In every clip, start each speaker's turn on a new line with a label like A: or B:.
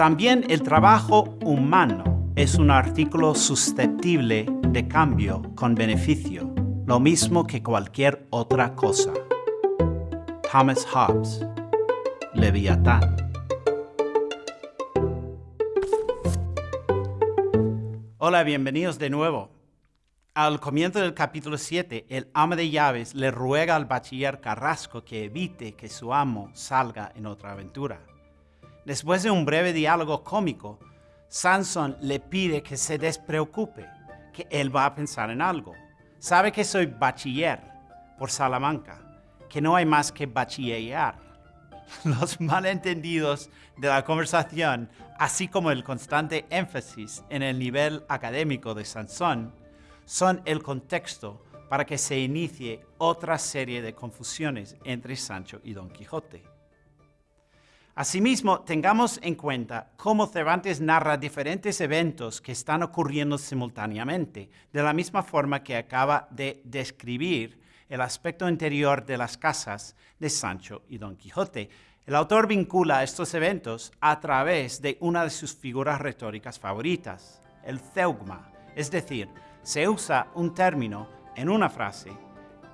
A: También el trabajo humano es un artículo susceptible de cambio con beneficio, lo mismo que cualquier otra cosa. Thomas Hobbes, Leviatán. Hola, bienvenidos de nuevo. Al comienzo del capítulo 7, el ama de llaves le ruega al bachiller Carrasco que evite que su amo salga en otra aventura. Después de un breve diálogo cómico, Sanson le pide que se despreocupe, que él va a pensar en algo. Sabe que soy bachiller por Salamanca, que no hay más que bachillear. Los malentendidos de la conversación, así como el constante énfasis en el nivel académico de Sansón, son el contexto para que se inicie otra serie de confusiones entre Sancho y Don Quijote. Asimismo, tengamos en cuenta cómo Cervantes narra diferentes eventos que están ocurriendo simultáneamente, de la misma forma que acaba de describir el aspecto interior de las casas de Sancho y Don Quijote. El autor vincula estos eventos a través de una de sus figuras retóricas favoritas, el zeugma, es decir, se usa un término en una frase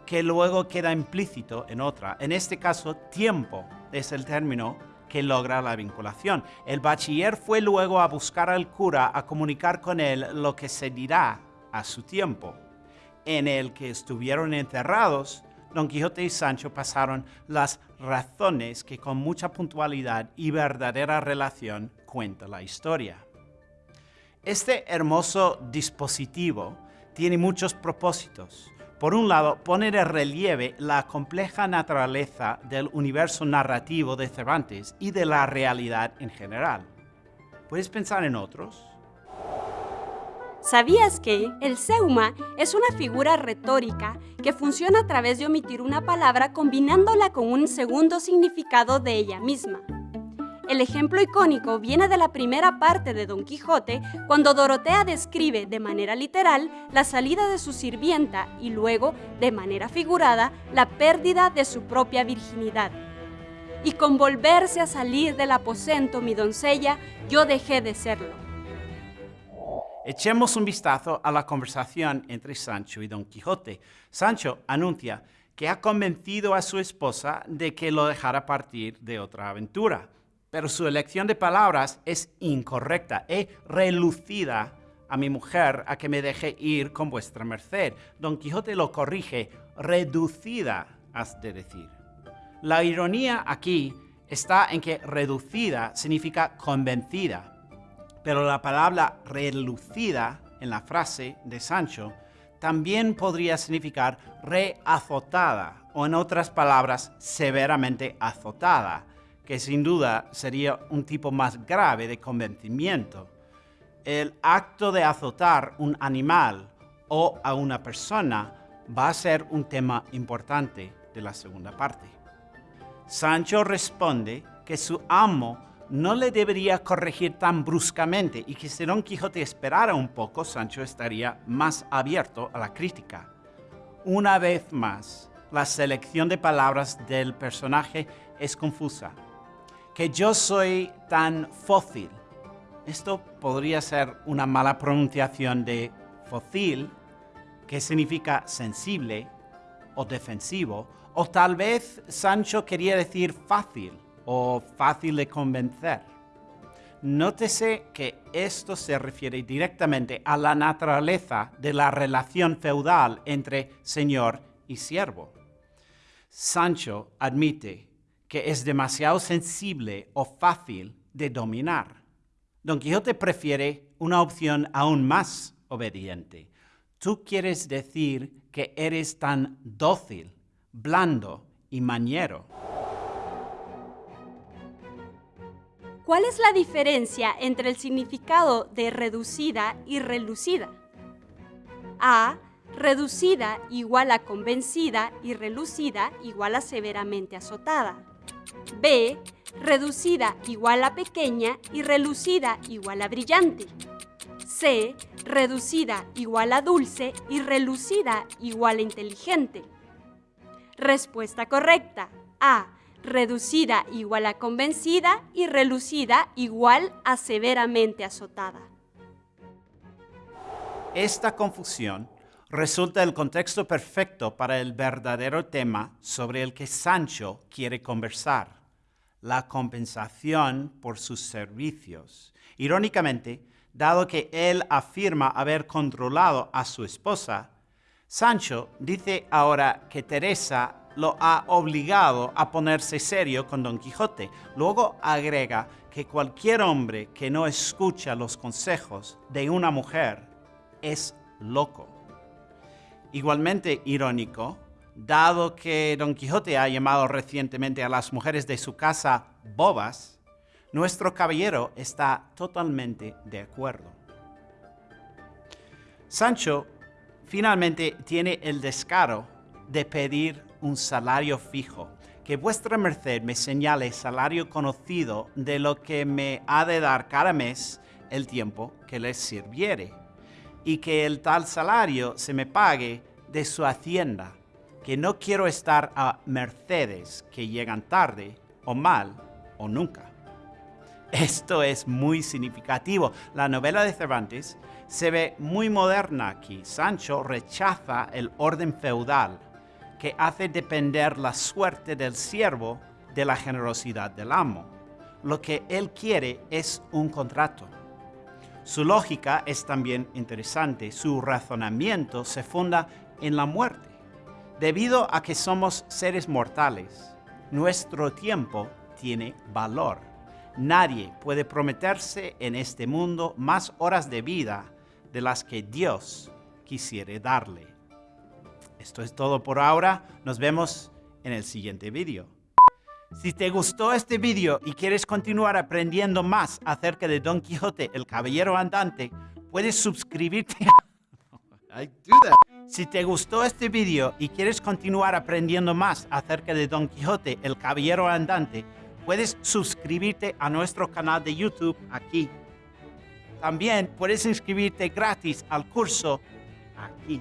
A: que luego queda implícito en otra. En este caso, tiempo es el término que logra la vinculación. El bachiller fue luego a buscar al cura a comunicar con él lo que se dirá a su tiempo. En el que estuvieron encerrados, Don Quijote y Sancho pasaron las razones que con mucha puntualidad y verdadera relación cuenta la historia. Este hermoso dispositivo tiene muchos propósitos. Por un lado, pone de relieve la compleja naturaleza del universo narrativo de Cervantes y de la realidad en general. ¿Puedes pensar en otros?
B: ¿Sabías que el seuma es una figura retórica que funciona a través de omitir una palabra combinándola con un segundo significado de ella misma? El ejemplo icónico viene de la primera parte de Don Quijote, cuando Dorotea describe de manera literal la salida de su sirvienta y luego, de manera figurada, la pérdida de su propia virginidad. Y con volverse a salir del aposento mi doncella, yo dejé de serlo.
A: Echemos un vistazo a la conversación entre Sancho y Don Quijote. Sancho anuncia que ha convencido a su esposa de que lo dejara partir de otra aventura pero su elección de palabras es incorrecta. He relucida a mi mujer a que me deje ir con vuestra merced. Don Quijote lo corrige, reducida has de decir. La ironía aquí está en que reducida significa convencida, pero la palabra relucida en la frase de Sancho también podría significar reazotada o en otras palabras severamente azotada que sin duda sería un tipo más grave de convencimiento. El acto de azotar un animal o a una persona va a ser un tema importante de la segunda parte. Sancho responde que su amo no le debería corregir tan bruscamente y que si Don Quijote esperara un poco, Sancho estaría más abierto a la crítica. Una vez más, la selección de palabras del personaje es confusa que yo soy tan fósil. Esto podría ser una mala pronunciación de fósil, que significa sensible o defensivo, o tal vez Sancho quería decir fácil o fácil de convencer. Nótese que esto se refiere directamente a la naturaleza de la relación feudal entre señor y siervo. Sancho admite que es demasiado sensible o fácil de dominar. Don Quijote prefiere una opción aún más obediente. Tú quieres decir que eres tan dócil, blando y mañero.
B: ¿Cuál es la diferencia entre el significado de reducida y relucida? A. Reducida igual a convencida y relucida igual a severamente azotada. B, reducida igual a pequeña y relucida igual a brillante. C, reducida igual a dulce y relucida igual a inteligente. Respuesta correcta. A, reducida igual a convencida y relucida igual a severamente azotada.
A: Esta confusión resulta el contexto perfecto para el verdadero tema sobre el que Sancho quiere conversar, la compensación por sus servicios. Irónicamente, dado que él afirma haber controlado a su esposa, Sancho dice ahora que Teresa lo ha obligado a ponerse serio con Don Quijote. Luego agrega que cualquier hombre que no escucha los consejos de una mujer es loco. Igualmente irónico, dado que Don Quijote ha llamado recientemente a las mujeres de su casa bobas, nuestro caballero está totalmente de acuerdo. Sancho finalmente tiene el descaro de pedir un salario fijo, que vuestra merced me señale salario conocido de lo que me ha de dar cada mes el tiempo que les sirviere, y que el tal salario se me pague de su hacienda, que no quiero estar a mercedes que llegan tarde, o mal, o nunca. Esto es muy significativo. La novela de Cervantes se ve muy moderna aquí. Sancho rechaza el orden feudal que hace depender la suerte del siervo de la generosidad del amo. Lo que él quiere es un contrato. Su lógica es también interesante. Su razonamiento se funda en la muerte. Debido a que somos seres mortales, nuestro tiempo tiene valor. Nadie puede prometerse en este mundo más horas de vida de las que Dios quisiere darle. Esto es todo por ahora. Nos vemos en el siguiente vídeo. Si te gustó este vídeo y quieres continuar aprendiendo más acerca de Don Quijote, el Caballero Andante, puedes suscribirte. Si te gustó este vídeo y quieres continuar aprendiendo más acerca de Don Quijote, el Caballero Andante, puedes suscribirte a nuestro canal de YouTube aquí. También puedes inscribirte gratis al curso aquí.